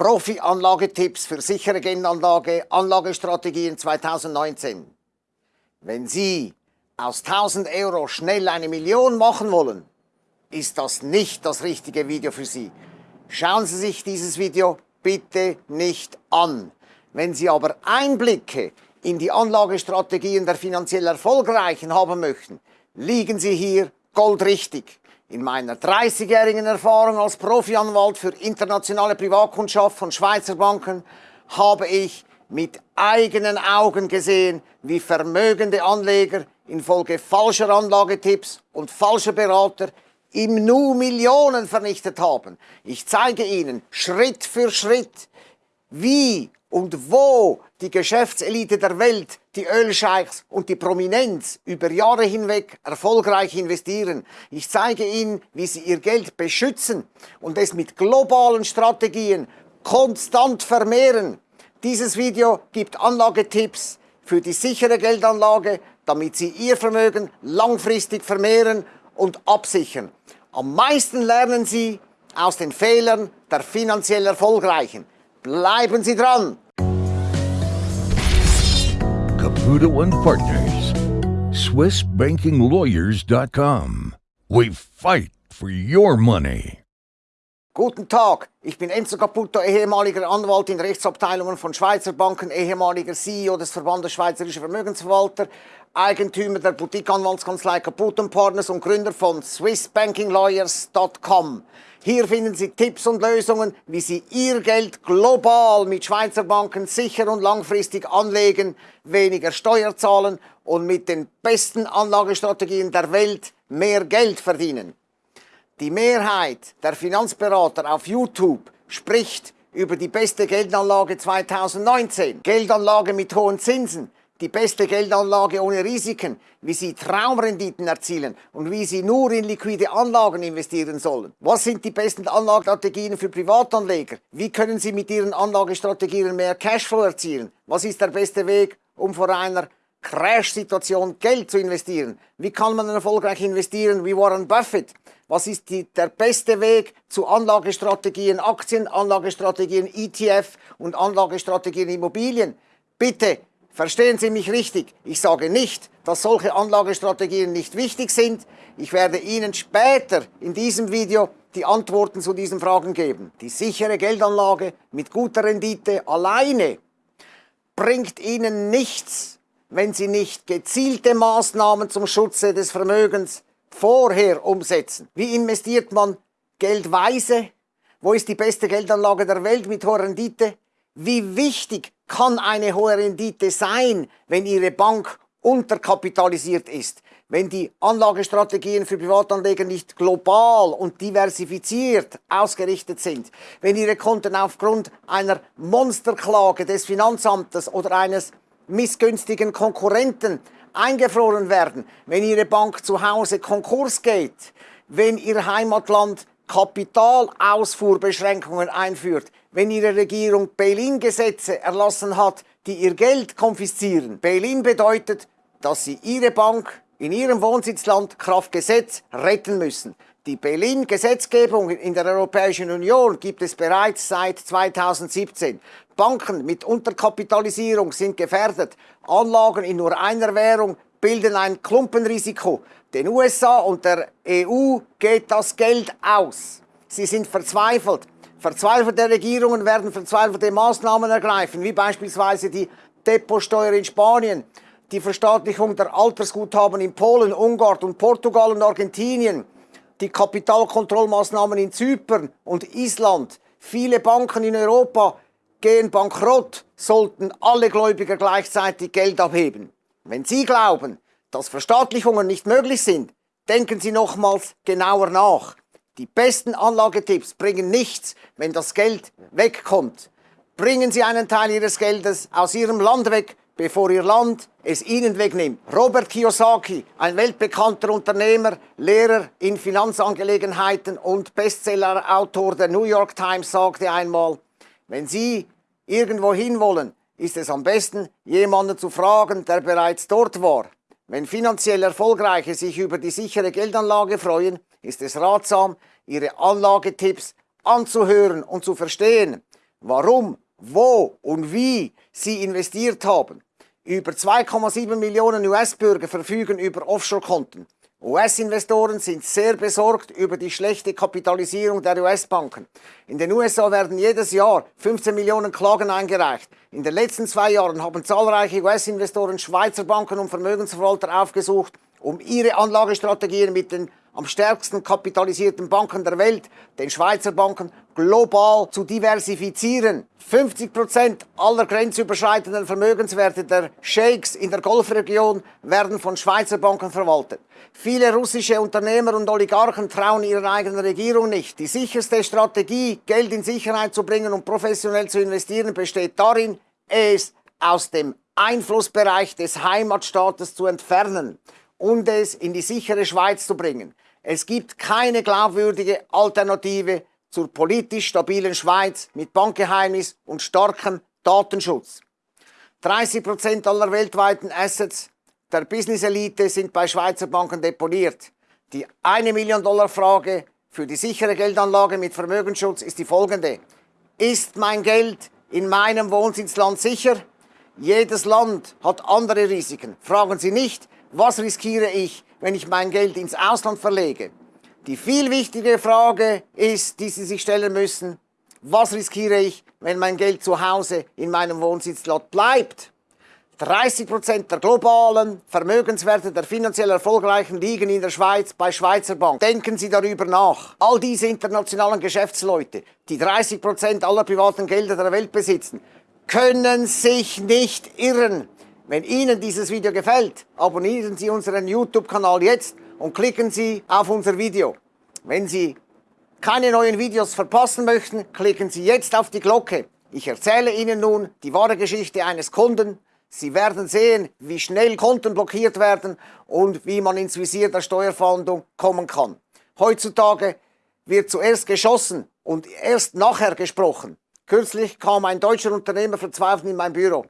Profi-Anlagetipps für sichere Geldanlage, Anlagestrategien 2019. Wenn Sie aus 1000 Euro schnell eine Million machen wollen, ist das nicht das richtige Video für Sie. Schauen Sie sich dieses Video bitte nicht an. Wenn Sie aber Einblicke in die Anlagestrategien der finanziell Erfolgreichen haben möchten, liegen Sie hier goldrichtig. In meiner 30-jährigen Erfahrung als Profianwalt für internationale Privatkundschaft von Schweizer Banken habe ich mit eigenen Augen gesehen, wie vermögende Anleger infolge falscher Anlagetipps und falscher Berater im Nu Millionen vernichtet haben. Ich zeige Ihnen Schritt für Schritt, wie und wo die Geschäftselite der Welt, die Ölscheichs und die Prominenz über Jahre hinweg erfolgreich investieren. Ich zeige Ihnen, wie Sie Ihr Geld beschützen und es mit globalen Strategien konstant vermehren. Dieses Video gibt Anlagetipps für die sichere Geldanlage, damit Sie Ihr Vermögen langfristig vermehren und absichern. Am meisten lernen Sie aus den Fehlern der finanziell Erfolgreichen. Bleiben Sie dran! Caputo and Partners, SwissBankingLawyers.com. We fight for your money. Guten Tag, ich bin Enzo Caputo, ehemaliger Anwalt in Rechtsabteilungen von Schweizer Banken, ehemaliger CEO des Verbandes Schweizerischer Vermögensverwalter, Eigentümer der Boutique-Anwaltskanzlei Caputo Partners und Gründer von SwissBankingLawyers.com. Hier finden Sie Tipps und Lösungen, wie Sie Ihr Geld global mit Schweizer Banken sicher und langfristig anlegen, weniger Steuer zahlen und mit den besten Anlagestrategien der Welt mehr Geld verdienen. Die Mehrheit der Finanzberater auf YouTube spricht über die beste Geldanlage 2019. Geldanlage mit hohen Zinsen, die beste Geldanlage ohne Risiken, wie Sie Traumrenditen erzielen und wie Sie nur in liquide Anlagen investieren sollen. Was sind die besten Anlagestrategien für Privatanleger? Wie können Sie mit Ihren Anlagestrategien mehr Cashflow erzielen? Was ist der beste Weg, um vor einer Crash-Situation Geld zu investieren? Wie kann man erfolgreich investieren wie Warren Buffett? Was ist die, der beste Weg zu Anlagestrategien Aktien, Anlagestrategien ETF und Anlagestrategien Immobilien? Bitte Verstehen Sie mich richtig, ich sage nicht, dass solche Anlagestrategien nicht wichtig sind. Ich werde Ihnen später in diesem Video die Antworten zu diesen Fragen geben. Die sichere Geldanlage mit guter Rendite alleine bringt Ihnen nichts, wenn Sie nicht gezielte Maßnahmen zum Schutze des Vermögens vorher umsetzen. Wie investiert man Geld weise? Wo ist die beste Geldanlage der Welt mit hoher Rendite? Wie wichtig kann eine hohe Rendite sein, wenn Ihre Bank unterkapitalisiert ist? Wenn die Anlagestrategien für Privatanleger nicht global und diversifiziert ausgerichtet sind? Wenn Ihre Konten aufgrund einer Monsterklage des Finanzamtes oder eines missgünstigen Konkurrenten eingefroren werden? Wenn Ihre Bank zu Hause Konkurs geht? Wenn Ihr Heimatland Kapitalausfuhrbeschränkungen einführt, wenn ihre Regierung Bail-in-Gesetze erlassen hat, die ihr Geld konfiszieren. Bail-in bedeutet, dass sie ihre Bank in ihrem Wohnsitzland Kraft Gesetz retten müssen. Die Bail-in-Gesetzgebung in der Europäischen Union gibt es bereits seit 2017. Banken mit Unterkapitalisierung sind gefährdet. Anlagen in nur einer Währung bilden ein Klumpenrisiko. Den USA und der EU geht das Geld aus. Sie sind verzweifelt. Verzweifelte Regierungen werden verzweifelte Maßnahmen ergreifen, wie beispielsweise die Depotsteuer in Spanien, die Verstaatlichung der Altersguthaben in Polen, Ungarn und Portugal und Argentinien, die Kapitalkontrollmaßnahmen in Zypern und Island. Viele Banken in Europa gehen bankrott, sollten alle Gläubiger gleichzeitig Geld abheben. Wenn Sie glauben, dass Verstaatlichungen nicht möglich sind, denken Sie nochmals genauer nach. Die besten Anlagetipps bringen nichts, wenn das Geld wegkommt. Bringen Sie einen Teil Ihres Geldes aus Ihrem Land weg, bevor Ihr Land es Ihnen wegnimmt. Robert Kiyosaki, ein weltbekannter Unternehmer, Lehrer in Finanzangelegenheiten und Bestsellerautor der New York Times, sagte einmal, wenn Sie irgendwo hinwollen, ist es am besten, jemanden zu fragen, der bereits dort war. Wenn finanziell Erfolgreiche sich über die sichere Geldanlage freuen, ist es ratsam, ihre Anlagetipps anzuhören und zu verstehen. warum, wo und wie sie investiert haben. Über 2,7 Millionen US-Bürger verfügen über Offshore-Konten. US-Investoren sind sehr besorgt über die schlechte Kapitalisierung der US-Banken. In den USA werden jedes Jahr 15 Millionen Klagen eingereicht. In den letzten zwei Jahren haben zahlreiche US-Investoren Schweizer Banken und Vermögensverwalter aufgesucht, um ihre Anlagestrategien mit den am stärksten kapitalisierten Banken der Welt, den Schweizer Banken, global zu diversifizieren. 50 Prozent aller grenzüberschreitenden Vermögenswerte der Sheiks in der Golfregion werden von Schweizer Banken verwaltet. Viele russische Unternehmer und Oligarchen trauen ihrer eigenen Regierung nicht. Die sicherste Strategie, Geld in Sicherheit zu bringen und professionell zu investieren, besteht darin, es aus dem Einflussbereich des Heimatstaates zu entfernen und es in die sichere Schweiz zu bringen. Es gibt keine glaubwürdige Alternative zur politisch stabilen Schweiz mit Bankgeheimnis und starkem Datenschutz. 30 Prozent aller weltweiten Assets der Business-Elite sind bei Schweizer Banken deponiert. Die 1 Million Dollar Frage für die sichere Geldanlage mit Vermögensschutz ist die folgende. Ist mein Geld in meinem Wohnsitzland sicher? Jedes Land hat andere Risiken. Fragen Sie nicht, was riskiere ich, wenn ich mein Geld ins Ausland verlege? Die viel wichtige Frage ist, die Sie sich stellen müssen, was riskiere ich, wenn mein Geld zu Hause in meinem Wohnsitzland bleibt? 30% der globalen Vermögenswerte der finanziell Erfolgreichen liegen in der Schweiz bei Schweizer Bank. Denken Sie darüber nach. All diese internationalen Geschäftsleute, die 30% aller privaten Gelder der Welt besitzen, können sich nicht irren. Wenn Ihnen dieses Video gefällt, abonnieren Sie unseren YouTube-Kanal jetzt und klicken Sie auf unser Video. Wenn Sie keine neuen Videos verpassen möchten, klicken Sie jetzt auf die Glocke. Ich erzähle Ihnen nun die wahre Geschichte eines Kunden. Sie werden sehen, wie schnell Konten blockiert werden und wie man ins Visier der Steuerfahndung kommen kann. Heutzutage wird zuerst geschossen und erst nachher gesprochen. Kürzlich kam ein deutscher Unternehmer verzweifelt in mein Büro.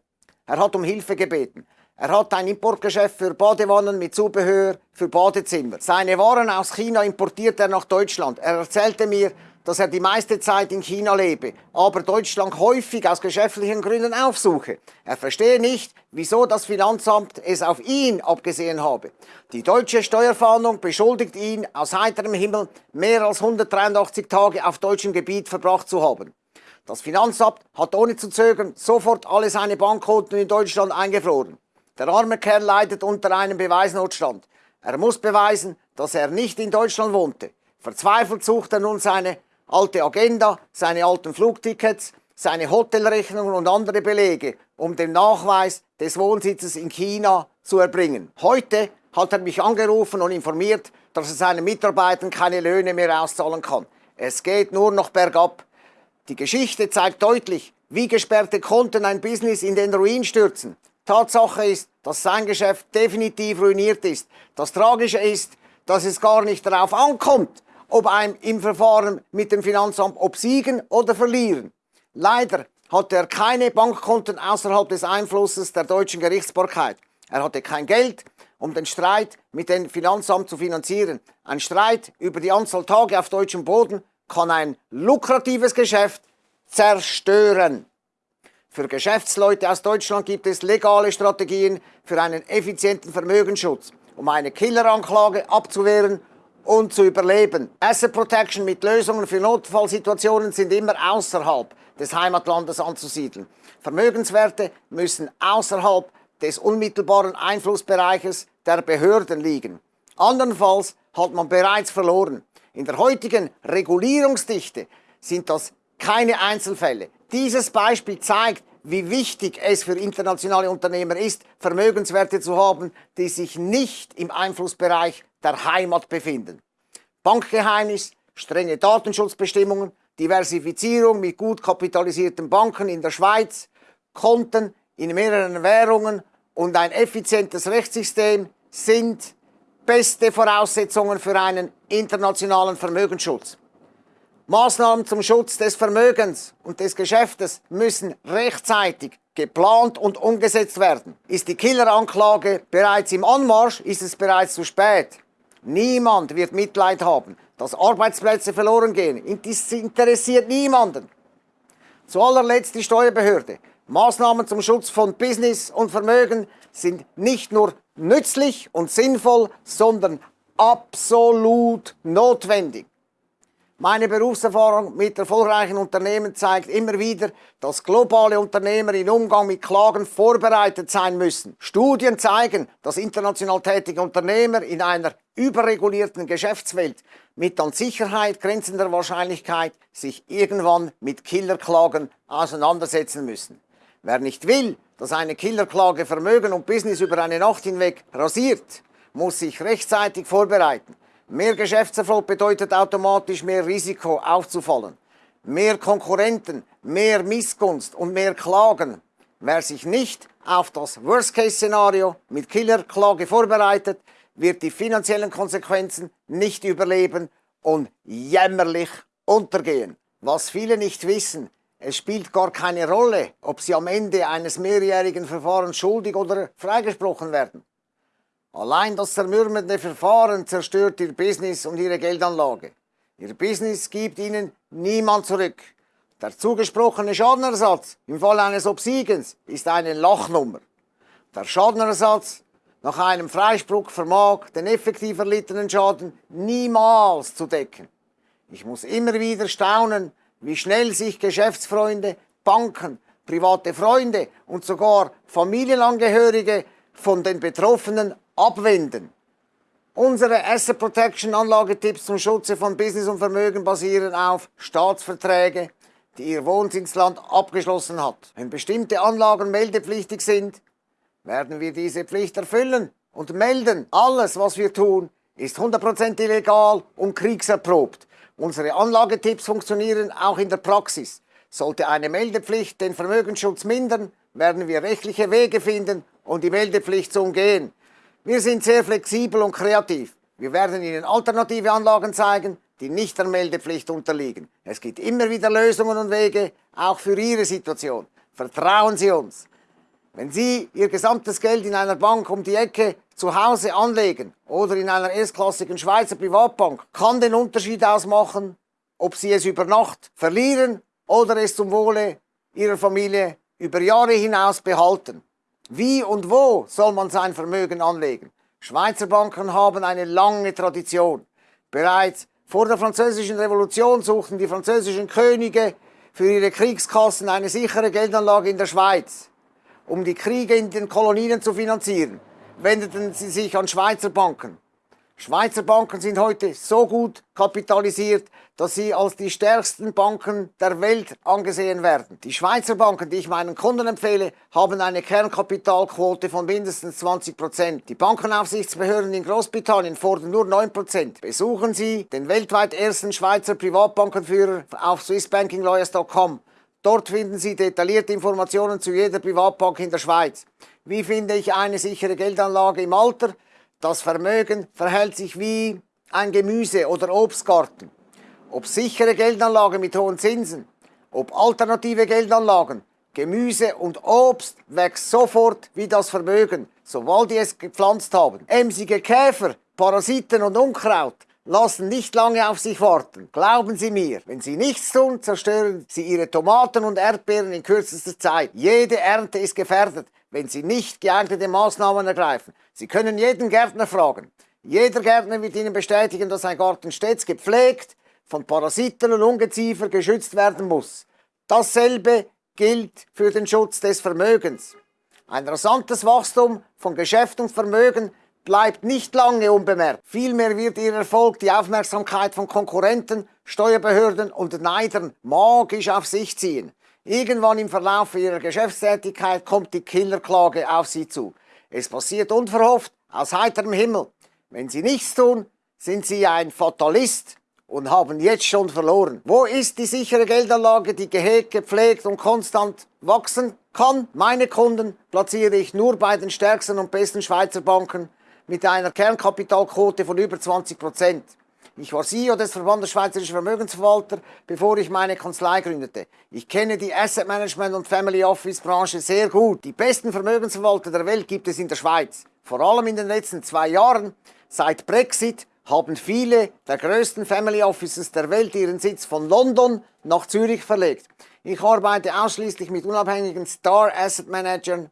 Er hat um Hilfe gebeten. Er hat ein Importgeschäft für Badewannen mit Zubehör für Badezimmer. Seine Waren aus China importiert er nach Deutschland. Er erzählte mir, dass er die meiste Zeit in China lebe, aber Deutschland häufig aus geschäftlichen Gründen aufsuche. Er verstehe nicht, wieso das Finanzamt es auf ihn abgesehen habe. Die deutsche Steuerfahndung beschuldigt ihn, aus heiterem Himmel mehr als 183 Tage auf deutschem Gebiet verbracht zu haben. Das Finanzamt hat ohne zu zögern sofort alle seine Bankkonten in Deutschland eingefroren. Der arme Kerl leidet unter einem Beweisnotstand. Er muss beweisen, dass er nicht in Deutschland wohnte. Verzweifelt sucht er nun seine alte Agenda, seine alten Flugtickets, seine Hotelrechnungen und andere Belege, um den Nachweis des Wohnsitzes in China zu erbringen. Heute hat er mich angerufen und informiert, dass er seinen Mitarbeitern keine Löhne mehr auszahlen kann. Es geht nur noch bergab. Die Geschichte zeigt deutlich, wie gesperrte Konten ein Business in den Ruin stürzen. Tatsache ist, dass sein Geschäft definitiv ruiniert ist. Das Tragische ist, dass es gar nicht darauf ankommt, ob einem im Verfahren mit dem Finanzamt obsiegen oder verlieren. Leider hatte er keine Bankkonten außerhalb des Einflusses der deutschen Gerichtsbarkeit. Er hatte kein Geld, um den Streit mit dem Finanzamt zu finanzieren. Ein Streit über die Anzahl Tage auf deutschem Boden kann ein lukratives Geschäft zerstören. Für Geschäftsleute aus Deutschland gibt es legale Strategien für einen effizienten Vermögensschutz, um eine Killeranklage abzuwehren und zu überleben. Asset Protection mit Lösungen für Notfallsituationen sind immer außerhalb des Heimatlandes anzusiedeln. Vermögenswerte müssen außerhalb des unmittelbaren Einflussbereiches der Behörden liegen. Andernfalls hat man bereits verloren. In der heutigen Regulierungsdichte sind das keine Einzelfälle. Dieses Beispiel zeigt, wie wichtig es für internationale Unternehmer ist, Vermögenswerte zu haben, die sich nicht im Einflussbereich der Heimat befinden. Bankgeheimnis, strenge Datenschutzbestimmungen, Diversifizierung mit gut kapitalisierten Banken in der Schweiz, Konten in mehreren Währungen und ein effizientes Rechtssystem sind beste Voraussetzungen für einen internationalen Vermögensschutz. Maßnahmen zum Schutz des Vermögens und des Geschäftes müssen rechtzeitig geplant und umgesetzt werden. Ist die Killeranklage bereits im Anmarsch, ist es bereits zu spät. Niemand wird Mitleid haben, dass Arbeitsplätze verloren gehen. Das interessiert niemanden. Zu allerletzt die Steuerbehörde. Maßnahmen zum Schutz von Business und Vermögen sind nicht nur nützlich und sinnvoll, sondern absolut notwendig. Meine Berufserfahrung mit erfolgreichen Unternehmen zeigt immer wieder, dass globale Unternehmer im Umgang mit Klagen vorbereitet sein müssen. Studien zeigen, dass international tätige Unternehmer in einer überregulierten Geschäftswelt mit an Sicherheit grenzender Wahrscheinlichkeit sich irgendwann mit Killerklagen auseinandersetzen müssen. Wer nicht will, dass eine Killerklage Vermögen und Business über eine Nacht hinweg rasiert, muss sich rechtzeitig vorbereiten. Mehr Geschäftserfolg bedeutet automatisch mehr Risiko aufzufallen. Mehr Konkurrenten, mehr Missgunst und mehr Klagen. Wer sich nicht auf das Worst-Case-Szenario mit Killerklage vorbereitet, wird die finanziellen Konsequenzen nicht überleben und jämmerlich untergehen. Was viele nicht wissen, es spielt gar keine Rolle, ob sie am Ende eines mehrjährigen Verfahrens schuldig oder freigesprochen werden. Allein das zermürbende Verfahren zerstört ihr Business und ihre Geldanlage. Ihr Business gibt ihnen niemand zurück. Der zugesprochene Schadenersatz im Fall eines Obsiegens ist eine Lachnummer. Der Schadenersatz nach einem Freispruch vermag den effektiv erlittenen Schaden niemals zu decken. Ich muss immer wieder staunen, wie schnell sich Geschäftsfreunde, Banken, private Freunde und sogar Familienangehörige von den Betroffenen abwenden. Unsere Asset Protection Anlagetipps zum Schutze von Business und Vermögen basieren auf Staatsverträge, die Ihr Wohnsitzland abgeschlossen hat. Wenn bestimmte Anlagen meldepflichtig sind, werden wir diese Pflicht erfüllen und melden. Alles, was wir tun, ist 100% illegal und kriegserprobt. Unsere Anlagetipps funktionieren auch in der Praxis. Sollte eine Meldepflicht den Vermögensschutz mindern, werden wir rechtliche Wege finden, um die Meldepflicht zu umgehen. Wir sind sehr flexibel und kreativ. Wir werden Ihnen alternative Anlagen zeigen, die nicht der Meldepflicht unterliegen. Es gibt immer wieder Lösungen und Wege, auch für Ihre Situation. Vertrauen Sie uns. Wenn Sie Ihr gesamtes Geld in einer Bank um die Ecke zu Hause anlegen oder in einer erstklassigen Schweizer Privatbank, kann den Unterschied ausmachen, ob Sie es über Nacht verlieren oder es zum Wohle Ihrer Familie über Jahre hinaus behalten. Wie und wo soll man sein Vermögen anlegen? Schweizer Banken haben eine lange Tradition. Bereits vor der französischen Revolution suchten die französischen Könige für ihre Kriegskassen eine sichere Geldanlage in der Schweiz. Um die Kriege in den Kolonien zu finanzieren, wendeten sie sich an Schweizer Banken. Schweizer Banken sind heute so gut kapitalisiert, dass sie als die stärksten Banken der Welt angesehen werden. Die Schweizer Banken, die ich meinen Kunden empfehle, haben eine Kernkapitalquote von mindestens 20 Prozent. Die Bankenaufsichtsbehörden in Großbritannien fordern nur 9 Prozent. Besuchen Sie den weltweit ersten Schweizer Privatbankenführer auf swissbankinglawyers.com. Dort finden Sie detaillierte Informationen zu jeder Privatbank in der Schweiz. Wie finde ich eine sichere Geldanlage im Alter? Das Vermögen verhält sich wie ein Gemüse- oder Obstgarten. Ob sichere Geldanlagen mit hohen Zinsen, ob alternative Geldanlagen, Gemüse und Obst wächst sofort wie das Vermögen, sobald die es gepflanzt haben. Emsige Käfer, Parasiten und Unkraut lassen nicht lange auf sich warten. Glauben Sie mir, wenn Sie nichts tun, zerstören Sie Ihre Tomaten und Erdbeeren in kürzester Zeit. Jede Ernte ist gefährdet, wenn Sie nicht geeignete Maßnahmen ergreifen. Sie können jeden Gärtner fragen. Jeder Gärtner wird Ihnen bestätigen, dass ein Garten stets gepflegt, von Parasiten und Ungeziefer geschützt werden muss. Dasselbe gilt für den Schutz des Vermögens. Ein rasantes Wachstum von Geschäft und Vermögen bleibt nicht lange unbemerkt. Vielmehr wird ihr Erfolg die Aufmerksamkeit von Konkurrenten, Steuerbehörden und Neidern magisch auf sich ziehen. Irgendwann im Verlauf ihrer Geschäftstätigkeit kommt die Killerklage auf sie zu. Es passiert unverhofft, aus heiterem Himmel. Wenn sie nichts tun, sind sie ein Fatalist und haben jetzt schon verloren. Wo ist die sichere Geldanlage, die gehegt, gepflegt und konstant wachsen kann? Meine Kunden platziere ich nur bei den stärksten und besten Schweizer Banken mit einer Kernkapitalquote von über 20 Prozent. Ich war CEO des Verbandes Schweizerischer Vermögensverwalter, bevor ich meine Kanzlei gründete. Ich kenne die Asset Management und Family Office Branche sehr gut. Die besten Vermögensverwalter der Welt gibt es in der Schweiz. Vor allem in den letzten zwei Jahren, seit Brexit, haben viele der größten Family Offices der Welt ihren Sitz von London nach Zürich verlegt. Ich arbeite ausschließlich mit unabhängigen Star Asset Managern,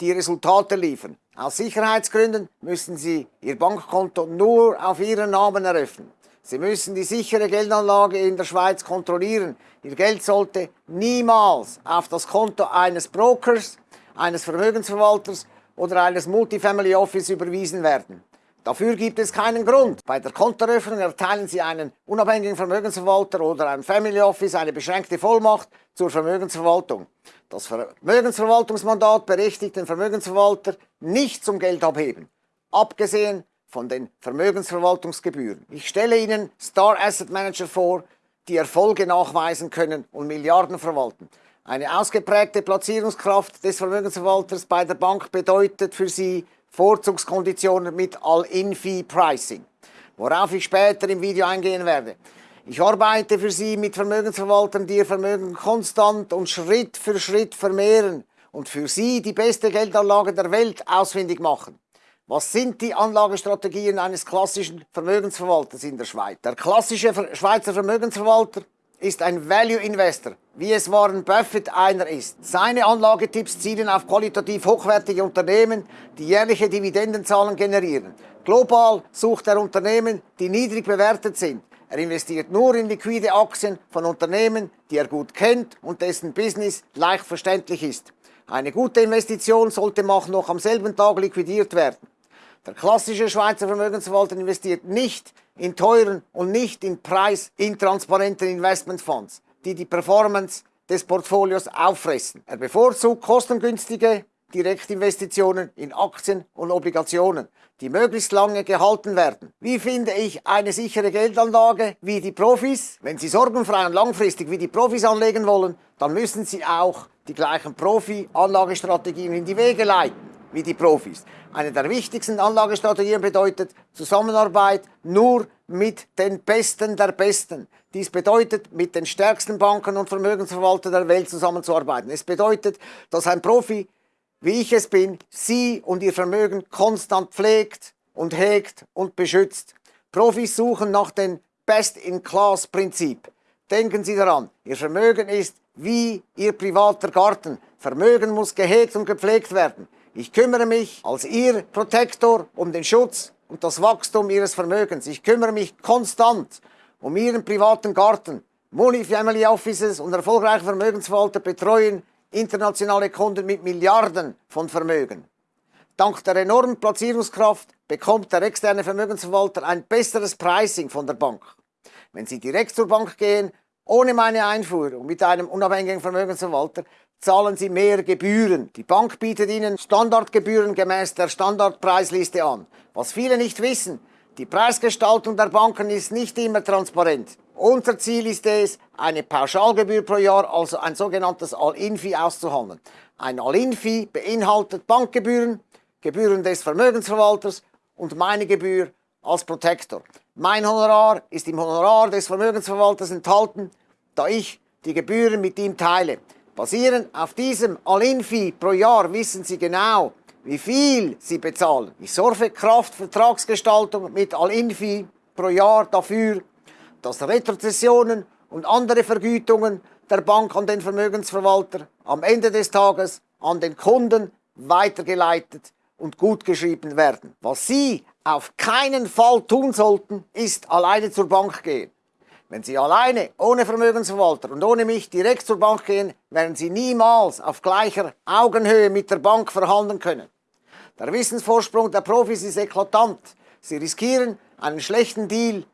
die Resultate liefern. Aus Sicherheitsgründen müssen Sie Ihr Bankkonto nur auf Ihren Namen eröffnen. Sie müssen die sichere Geldanlage in der Schweiz kontrollieren. Ihr Geld sollte niemals auf das Konto eines Brokers, eines Vermögensverwalters oder eines Multifamily Office überwiesen werden. Dafür gibt es keinen Grund. Bei der Kontoeröffnung erteilen Sie einen unabhängigen Vermögensverwalter oder einem Family Office eine beschränkte Vollmacht zur Vermögensverwaltung. Das Vermögensverwaltungsmandat berechtigt den Vermögensverwalter nicht zum Geldabheben, abgesehen von den Vermögensverwaltungsgebühren. Ich stelle Ihnen Star Asset Manager vor, die Erfolge nachweisen können und Milliarden verwalten. Eine ausgeprägte Platzierungskraft des Vermögensverwalters bei der Bank bedeutet für Sie Vorzugskonditionen mit All-In-Fee-Pricing, worauf ich später im Video eingehen werde. Ich arbeite für Sie mit Vermögensverwaltern, die Ihr Vermögen konstant und Schritt für Schritt vermehren und für Sie die beste Geldanlage der Welt ausfindig machen. Was sind die Anlagestrategien eines klassischen Vermögensverwalters in der Schweiz? Der klassische Schweizer Vermögensverwalter ist ein Value Investor, wie es Warren Buffett einer ist. Seine Anlagetipps zielen auf qualitativ hochwertige Unternehmen, die jährliche Dividendenzahlen generieren. Global sucht er Unternehmen, die niedrig bewertet sind. Er investiert nur in liquide Aktien von Unternehmen, die er gut kennt und dessen Business leicht verständlich ist. Eine gute Investition sollte noch am selben Tag liquidiert werden. Der klassische Schweizer Vermögensverwalter investiert nicht in teuren und nicht in preisintransparenten Investmentfonds, die die Performance des Portfolios auffressen. Er bevorzugt kostengünstige Direktinvestitionen in Aktien und Obligationen, die möglichst lange gehalten werden. Wie finde ich eine sichere Geldanlage wie die Profis? Wenn Sie sorgenfrei und langfristig wie die Profis anlegen wollen, dann müssen Sie auch die gleichen Profi-Anlagestrategien in die Wege leiten wie die Profis. Eine der wichtigsten Anlagestrategien bedeutet Zusammenarbeit nur mit den Besten der Besten. Dies bedeutet, mit den stärksten Banken und Vermögensverwaltern der Welt zusammenzuarbeiten. Es bedeutet, dass ein Profi, wie ich es bin, Sie und Ihr Vermögen konstant pflegt und hegt und beschützt. Profis suchen nach dem Best-in-Class-Prinzip. Denken Sie daran, Ihr Vermögen ist wie Ihr privater Garten. Vermögen muss gehegt und gepflegt werden. Ich kümmere mich als Ihr Protektor um den Schutz und das Wachstum Ihres Vermögens. Ich kümmere mich konstant um Ihren privaten Garten. Multifamily Offices und erfolgreiche Vermögensverwalter betreuen internationale Kunden mit Milliarden von Vermögen. Dank der enormen Platzierungskraft bekommt der externe Vermögensverwalter ein besseres Pricing von der Bank. Wenn Sie direkt zur Bank gehen, ohne meine Einfuhr und mit einem unabhängigen Vermögensverwalter, zahlen sie mehr Gebühren. Die Bank bietet ihnen Standardgebühren gemäß der Standardpreisliste an. Was viele nicht wissen, die Preisgestaltung der Banken ist nicht immer transparent. Unser Ziel ist es, eine Pauschalgebühr pro Jahr, also ein sogenanntes All-In-Fee auszuhandeln. Ein All-In-Fee beinhaltet Bankgebühren, Gebühren des Vermögensverwalters und meine Gebühr als Protektor. Mein Honorar ist im Honorar des Vermögensverwalters enthalten, da ich die Gebühren mit ihm teile. Basierend auf diesem All-In-Fee pro Jahr wissen Sie genau, wie viel Sie bezahlen. Ich sorge Kraft Vertragsgestaltung mit All-In-Fee pro Jahr dafür, dass Retrozessionen und andere Vergütungen der Bank an den Vermögensverwalter am Ende des Tages an den Kunden weitergeleitet und gutgeschrieben werden. Was Sie auf keinen Fall tun sollten, ist alleine zur Bank gehen. Wenn Sie alleine, ohne Vermögensverwalter und ohne mich direkt zur Bank gehen, werden Sie niemals auf gleicher Augenhöhe mit der Bank verhandeln können. Der Wissensvorsprung der Profis ist eklatant. Sie riskieren, einen schlechten Deal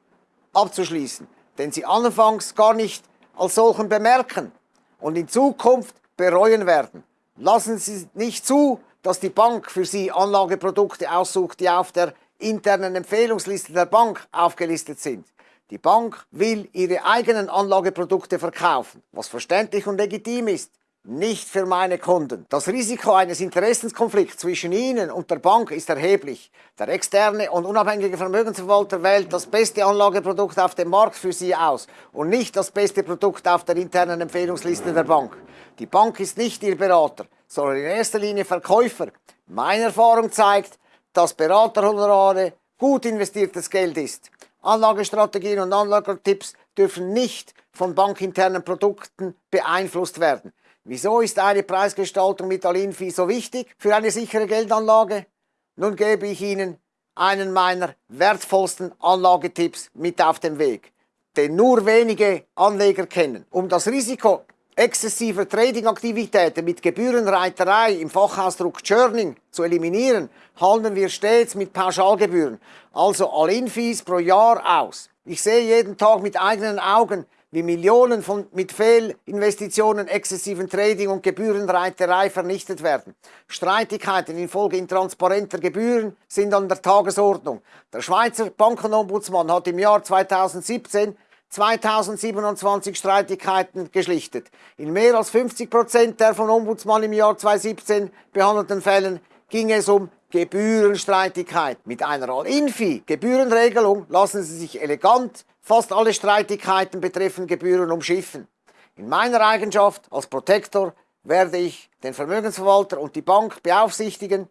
abzuschließen, den Sie anfangs gar nicht als solchen bemerken und in Zukunft bereuen werden. Lassen Sie nicht zu, dass die Bank für Sie Anlageprodukte aussucht, die auf der internen Empfehlungsliste der Bank aufgelistet sind. Die Bank will ihre eigenen Anlageprodukte verkaufen, was verständlich und legitim ist. Nicht für meine Kunden. Das Risiko eines Interessenskonflikts zwischen Ihnen und der Bank ist erheblich. Der externe und unabhängige Vermögensverwalter wählt das beste Anlageprodukt auf dem Markt für Sie aus und nicht das beste Produkt auf der internen Empfehlungsliste der Bank. Die Bank ist nicht Ihr Berater, sondern in erster Linie Verkäufer. Meine Erfahrung zeigt, dass Beraterhonorare gut investiertes Geld ist. Anlagestrategien und Anlagetipps dürfen nicht von bankinternen Produkten beeinflusst werden. Wieso ist eine Preisgestaltung mit Alinfi so wichtig für eine sichere Geldanlage? Nun gebe ich Ihnen einen meiner wertvollsten Anlagetipps mit auf den Weg, den nur wenige Anleger kennen. Um das Risiko exzessiver Tradingaktivitäten mit Gebührenreiterei im Fachausdruck Churning zu eliminieren, handeln wir stets mit Pauschalgebühren, also All-In-Fees pro Jahr aus. Ich sehe jeden Tag mit eigenen Augen, wie Millionen von mit Fehlinvestitionen, exzessiven Trading und Gebührenreiterei vernichtet werden. Streitigkeiten infolge intransparenter Gebühren sind an der Tagesordnung. Der Schweizer Bankenombudsmann hat im Jahr 2017 2027 Streitigkeiten geschlichtet. In mehr als 50 Prozent der von Ombudsmann im Jahr 2017 behandelten Fällen ging es um Gebührenstreitigkeit. Mit einer All-Infi-Gebührenregelung lassen Sie sich elegant fast alle Streitigkeiten betreffend Gebühren umschiffen. In meiner Eigenschaft als Protektor werde ich den Vermögensverwalter und die Bank beaufsichtigen,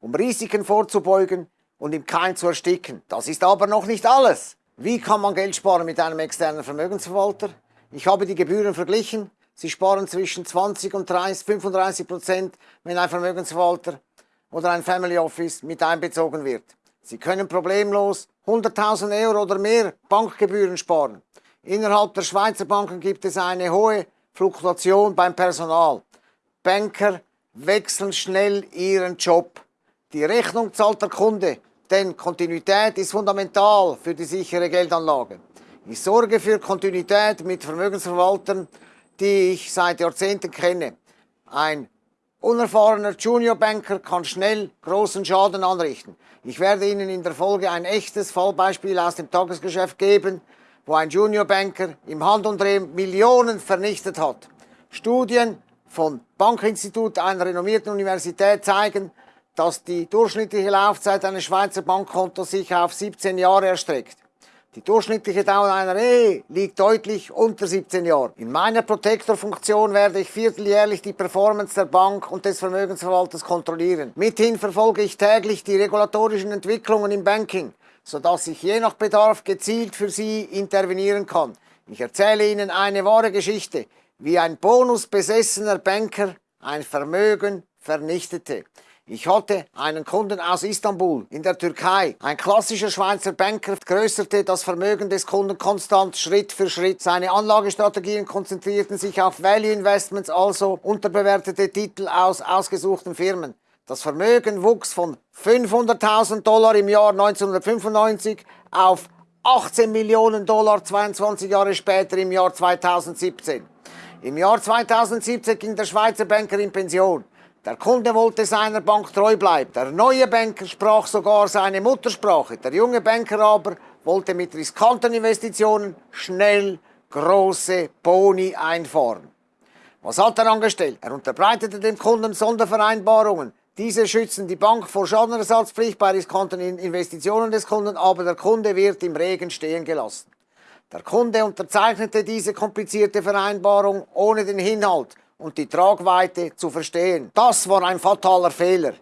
um Risiken vorzubeugen und im Keim zu ersticken. Das ist aber noch nicht alles. Wie kann man Geld sparen mit einem externen Vermögensverwalter? Ich habe die Gebühren verglichen. Sie sparen zwischen 20 und 30, 35 Prozent, wenn ein Vermögensverwalter oder ein Family Office mit einbezogen wird. Sie können problemlos 100.000 Euro oder mehr Bankgebühren sparen. Innerhalb der Schweizer Banken gibt es eine hohe Fluktuation beim Personal. Banker wechseln schnell ihren Job. Die Rechnung zahlt der Kunde denn Kontinuität ist fundamental für die sichere Geldanlage. Ich sorge für Kontinuität mit Vermögensverwaltern, die ich seit Jahrzehnten kenne. Ein unerfahrener Juniorbanker kann schnell großen Schaden anrichten. Ich werde Ihnen in der Folge ein echtes Fallbeispiel aus dem Tagesgeschäft geben, wo ein Juniorbanker im Handumdrehen Millionen vernichtet hat. Studien vom Bankinstitut einer renommierten Universität zeigen, dass die durchschnittliche Laufzeit eines Schweizer Bankkontos sich auf 17 Jahre erstreckt. Die durchschnittliche Dauer einer Ehe liegt deutlich unter 17 Jahren. In meiner Protektorfunktion werde ich vierteljährlich die Performance der Bank und des Vermögensverwalters kontrollieren. Mithin verfolge ich täglich die regulatorischen Entwicklungen im Banking, sodass ich je nach Bedarf gezielt für Sie intervenieren kann. Ich erzähle Ihnen eine wahre Geschichte, wie ein bonusbesessener Banker ein Vermögen vernichtete. Ich hatte einen Kunden aus Istanbul in der Türkei. Ein klassischer Schweizer Banker größerte das Vermögen des Kunden konstant Schritt für Schritt. Seine Anlagestrategien konzentrierten sich auf Value Investments, also unterbewertete Titel aus ausgesuchten Firmen. Das Vermögen wuchs von 500.000 Dollar im Jahr 1995 auf 18 Millionen Dollar 22 Jahre später im Jahr 2017. Im Jahr 2017 ging der Schweizer Banker in Pension. Der Kunde wollte seiner Bank treu bleiben. Der neue Banker sprach sogar seine Muttersprache. Der junge Banker aber wollte mit riskanten Investitionen schnell große Boni einfahren. Was hat er angestellt? Er unterbreitete dem Kunden Sondervereinbarungen. Diese schützen die Bank vor Schadenersatzpflicht bei riskanten Investitionen des Kunden, aber der Kunde wird im Regen stehen gelassen. Der Kunde unterzeichnete diese komplizierte Vereinbarung ohne den Inhalt und die Tragweite zu verstehen. Das war ein fataler Fehler.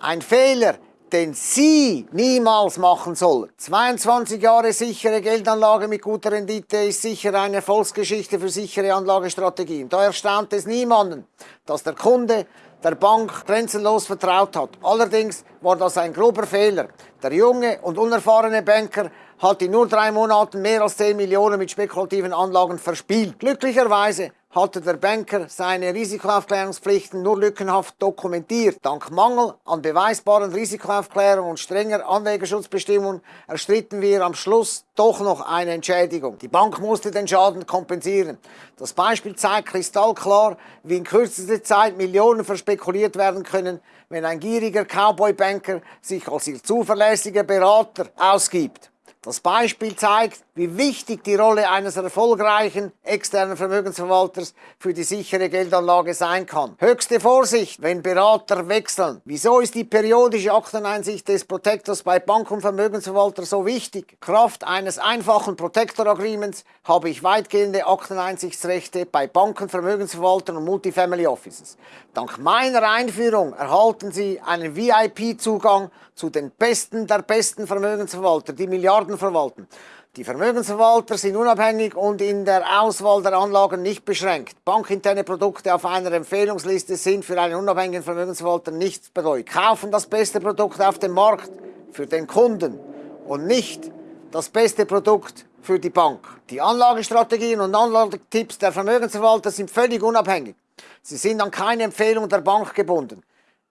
Ein Fehler, den Sie niemals machen sollen. 22 Jahre sichere Geldanlage mit guter Rendite ist sicher eine Erfolgsgeschichte für sichere Anlagestrategien. Da erstaunt es niemanden, dass der Kunde der Bank grenzenlos vertraut hat. Allerdings war das ein grober Fehler. Der junge und unerfahrene Banker hat in nur drei Monaten mehr als 10 Millionen mit spekulativen Anlagen verspielt. Glücklicherweise hatte der Banker seine Risikoaufklärungspflichten nur lückenhaft dokumentiert. Dank Mangel an beweisbaren Risikoaufklärung und strenger Anlegerschutzbestimmungen erstritten wir am Schluss doch noch eine Entschädigung. Die Bank musste den Schaden kompensieren. Das Beispiel zeigt kristallklar, wie in kürzester Zeit Millionen verspekuliert werden können, wenn ein gieriger Cowboy-Banker sich als ihr zuverlässiger Berater ausgibt. Das Beispiel zeigt, wie wichtig die Rolle eines erfolgreichen externen Vermögensverwalters für die sichere Geldanlage sein kann. Höchste Vorsicht, wenn Berater wechseln. Wieso ist die periodische Akteneinsicht des Protektors bei Bank- und Vermögensverwalter so wichtig? Kraft eines einfachen Protector Agreements habe ich weitgehende Akteneinsichtsrechte bei Banken, Vermögensverwaltern und Multifamily Offices. Dank meiner Einführung erhalten Sie einen VIP-Zugang zu den besten der besten Vermögensverwalter, die Milliarden verwalten. Die Vermögensverwalter sind unabhängig und in der Auswahl der Anlagen nicht beschränkt. Bankinterne Produkte auf einer Empfehlungsliste sind für einen unabhängigen Vermögensverwalter nichts bedeutet. Kaufen das beste Produkt auf dem Markt für den Kunden und nicht das beste Produkt für die Bank. Die Anlagestrategien und Anlagetipps der Vermögensverwalter sind völlig unabhängig. Sie sind an keine Empfehlung der Bank gebunden.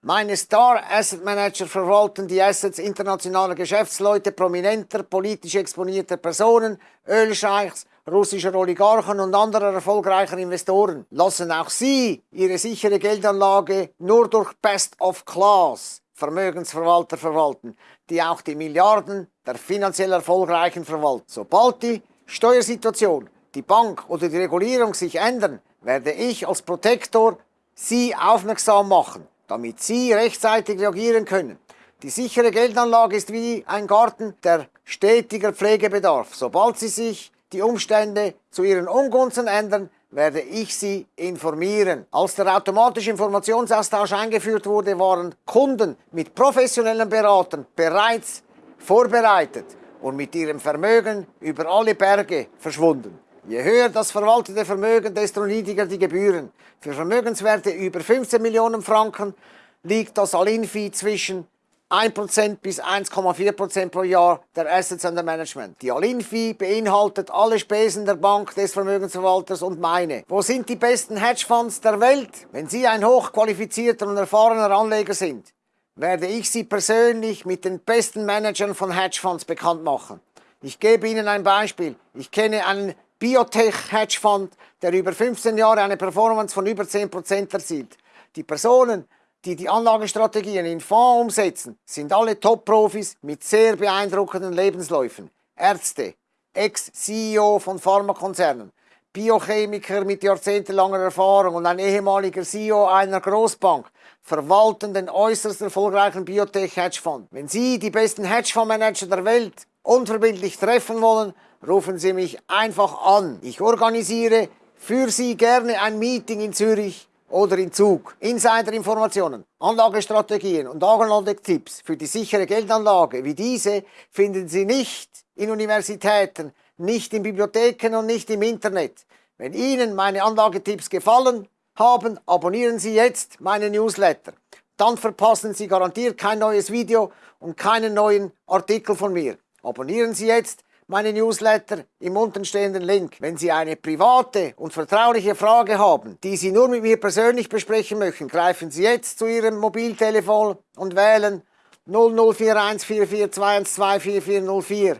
Meine Star Asset Manager verwalten die Assets internationaler Geschäftsleute, prominenter, politisch exponierter Personen, Ölscheichs, russischer Oligarchen und anderer erfolgreicher Investoren. Lassen auch sie ihre sichere Geldanlage nur durch Best of Class Vermögensverwalter verwalten, die auch die Milliarden der finanziell Erfolgreichen verwalten. Sobald die Steuersituation, die Bank oder die Regulierung sich ändern, werde ich als Protektor Sie aufmerksam machen, damit Sie rechtzeitig reagieren können. Die sichere Geldanlage ist wie ein Garten, der stetiger Pflegebedarf. Sobald Sie sich die Umstände zu Ihren Ungunsten ändern, werde ich Sie informieren. Als der automatische Informationsaustausch eingeführt wurde, waren Kunden mit professionellen Beratern bereits vorbereitet und mit ihrem Vermögen über alle Berge verschwunden. Je höher das verwaltete Vermögen, desto niedriger die Gebühren. Für Vermögenswerte über 15 Millionen Franken liegt das Alinfi zwischen 1% bis 1,4% pro Jahr der Assets under Management. Die All-In-Fee beinhaltet alle Spesen der Bank, des Vermögensverwalters und meine. Wo sind die besten Hedgefonds der Welt? Wenn Sie ein hochqualifizierter und erfahrener Anleger sind, werde ich Sie persönlich mit den besten Managern von Hedgefonds bekannt machen. Ich gebe Ihnen ein Beispiel. Ich kenne einen Biotech-Hedgefonds, der über 15 Jahre eine Performance von über 10% erzielt. Die Personen, die die Anlagestrategien in Fonds umsetzen, sind alle Top-Profis mit sehr beeindruckenden Lebensläufen. Ärzte, Ex-CEO von Pharmakonzernen, Biochemiker mit jahrzehntelanger Erfahrung und ein ehemaliger CEO einer Großbank verwalten den äußerst erfolgreichen Biotech-Hedgefonds. Wenn Sie die besten Hedgefondsmanager der Welt unverbindlich treffen wollen, rufen Sie mich einfach an. Ich organisiere für Sie gerne ein Meeting in Zürich oder in Zug. Insider-Informationen, Anlagestrategien und Anlagetipps für die sichere Geldanlage wie diese finden Sie nicht in Universitäten, nicht in Bibliotheken und nicht im Internet. Wenn Ihnen meine Anlagetipps gefallen haben, abonnieren Sie jetzt meine Newsletter. Dann verpassen Sie garantiert kein neues Video und keinen neuen Artikel von mir. Abonnieren Sie jetzt meine Newsletter im untenstehenden Link. Wenn Sie eine private und vertrauliche Frage haben, die Sie nur mit mir persönlich besprechen möchten, greifen Sie jetzt zu Ihrem Mobiltelefon und wählen 00414421244404.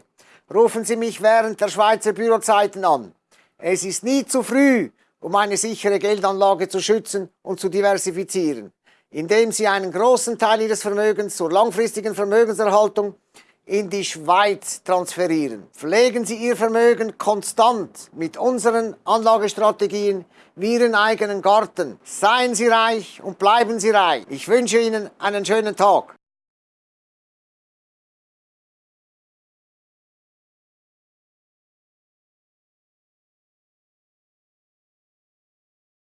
Rufen Sie mich während der Schweizer Bürozeiten an. Es ist nie zu früh, um eine sichere Geldanlage zu schützen und zu diversifizieren, indem Sie einen großen Teil Ihres Vermögens zur langfristigen Vermögenserhaltung in die Schweiz transferieren. Pflegen Sie Ihr Vermögen konstant mit unseren Anlagestrategien wie Ihren eigenen Garten. Seien Sie reich und bleiben Sie reich. Ich wünsche Ihnen einen schönen Tag.